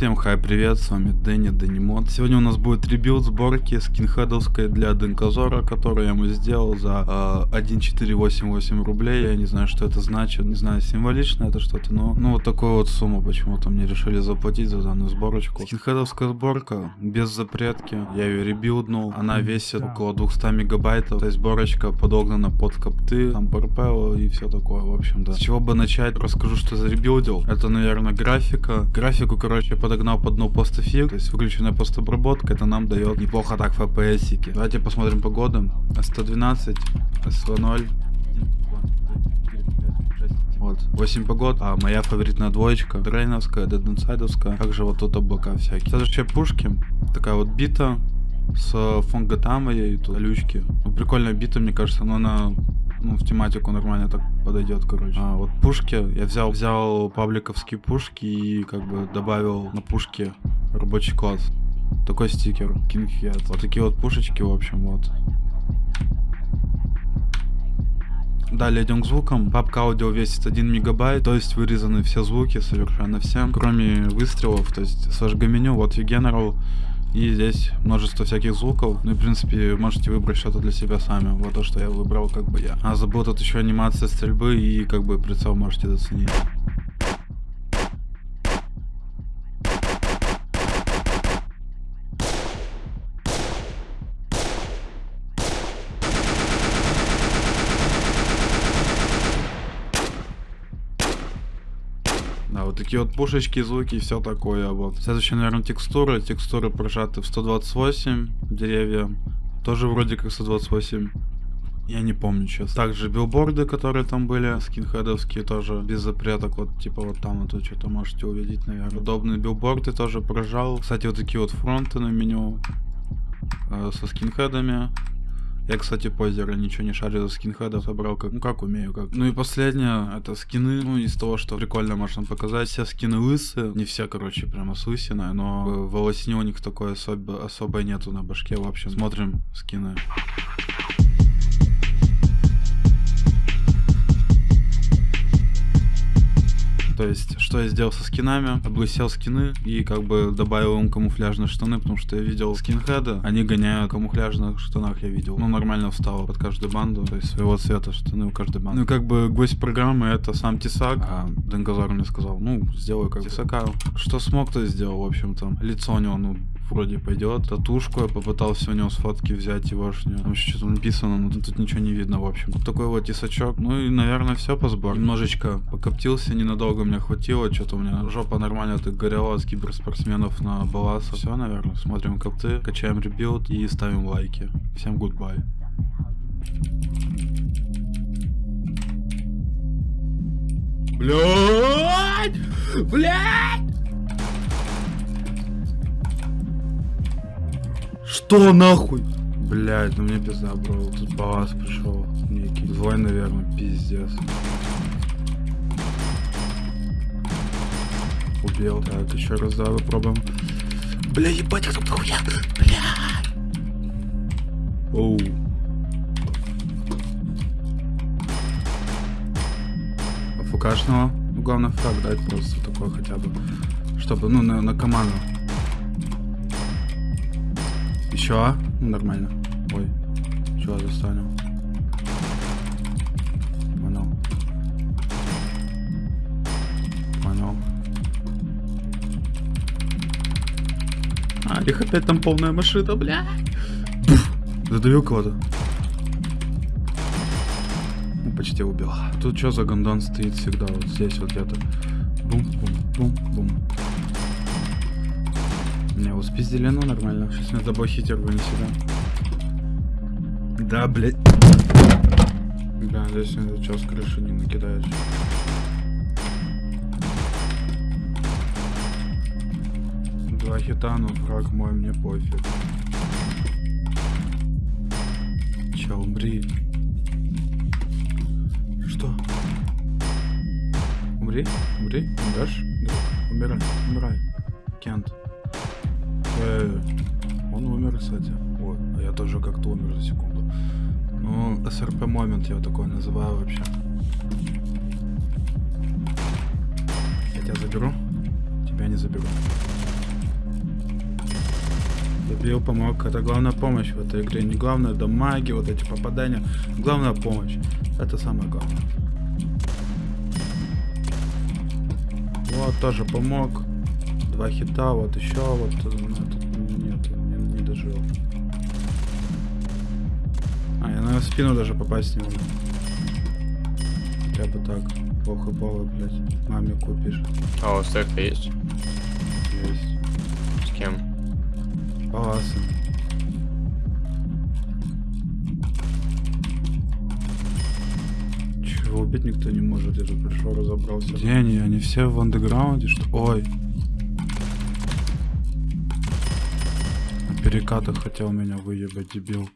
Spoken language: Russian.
Всем хай, привет, с вами Дэнни, Дэнни Мод. Сегодня у нас будет rebuild сборки скинхедовской для Дынкозора, которую я ему сделал за э, 1,488 рублей. Я не знаю, что это значит, не знаю, символично это что-то, но ну вот такую вот сумму почему-то мне решили заплатить за данную сборочку. Скинхедовская сборка, без запретки, я ее ребилднул, она весит около 200 мегабайтов, то есть сборочка подогнана под копты, там ПРП и все такое, в общем-то. С чего бы начать, расскажу, что заребилдил. Это, наверное, графика. Графику, короче, подогнал под no postfx, то есть выключенная постобработка, это нам дает неплохо так FPS -ики. Давайте посмотрим погоду. S112, SV0. Вот, 8 погод, а моя фаворитная двоечка, Дрейновская, Деденсайдовская, также вот тут облака всякие. Следующие пушки, такая вот бита, с фонготамой и тут колючки. Ну, прикольная бита, мне кажется, но она ну, в тематику нормально так подойдет, короче. А вот пушки, я взял, взял пабликовские пушки и как бы добавил на пушки рабочий класс. Такой стикер, Kinghead. Вот такие вот пушечки, в общем, вот. Далее идем к звукам. Папка аудио весит 1 мегабайт, то есть вырезаны все звуки, совершенно все, кроме выстрелов, то есть сожга меню, вот и General, и здесь множество всяких звуков. Ну и, в принципе, можете выбрать что-то для себя сами. Вот то, что я выбрал, как бы я. А забыл тут еще анимация стрельбы и как бы прицел можете заценить. Такие вот пушечки, звуки и все такое. Вот. Следующая, наверное, текстуры. Текстуры прожаты в 128. Деревья тоже вроде как 128. Я не помню сейчас. Также билборды, которые там были, скинхедовские тоже, без запреток, вот типа вот там вот что-то можете увидеть, наверное. Удобные билборды тоже прожал. Кстати, вот такие вот фронты на меню э, со скинхедами. Я, кстати, позера ничего не шарю за скинхедов, собрал как, ну как умею, как. Ну и последнее, это скины, ну из того, что прикольно можно показать, все скины лысые, не все, короче, прямо с лысиной, но волосни у них такой особо, особой нету на башке, в общем, смотрим скины. То есть, что я сделал со скинами? Облысел скины и как бы добавил им камуфляжные штаны, потому что я видел скинхеда, они гоняют в камуфляжных штанах, я видел. Ну, нормально встало под каждую банду, то есть своего цвета штаны у каждой банды. Ну, как бы гость программы это сам Тесак, а Денгазар мне сказал, ну, сделаю как Тесака. Что смог, то сделал, в общем-то. Лицо у него, ну, вроде пойдет. Татушку я попытался у него с фотки взять егошнюю. Там еще что-то написано, но тут ничего не видно, в общем. Вот такой вот тесачок. Ну и, наверное, все по сборке. Немножечко покоптился, ненадолго мне хватило. Что-то у меня жопа нормально так горела с киберспортсменов на баласа. Все, наверное. Смотрим копты, качаем rebuild и ставим лайки. Всем гудбай. Блять! Блять! Что нахуй? Блять, ну мне пизда, бро. Тут балас пришел. Некий. Злой, наверное, пиздец. Убил. Так, еще раз давай попробуем. Бля, ебать, кто хуя? Бля. Оу. ФКшного. Ну, главное фраг дать просто такой хотя бы. Чтобы, ну, на, на команду. Еще? Ну, нормально. Ой. Чего застанем? Понял. Понял. А, их опять там полная машина, бля. Задаю кого-то. Ну, почти убил. Тут что за гондон стоит всегда? Вот здесь вот где-то. Бум-бум-бум-бум. Меня его спиздили, ну нормально. Сейчас меня забахить рвани сюда. Да, блядь. Да, здесь это что, с крыши не накидаешь. Два хита, но враг мой, мне пофиг. Че, умри. Что? Умри? Умри? Умрешь? Да. Умирай, умирай. Кент. Э, он умер, кстати. Вот, а я тоже как-то умер за секунду. Ну, СРП момент я такой называю вообще. Я тебя заберу? Тебя не заберу. Добил, помог. Это главная помощь в этой игре. Не главное дамаги, вот эти попадания. Главная помощь. Это самое главное. Вот, тоже помог. Два хита, вот еще, вот. э, тут нет, не, не дожил. А, я на спину даже попасть не могу. Хотя бы так. Плохо было, блядь. Маме купишь. А, у стека есть? Есть. С кем? Паласы. Чего убить никто не может, я тут пришел, разобрался. Где они? Они все в андеграунде, что? Ой. На перекатах хотел меня выебать, дебил.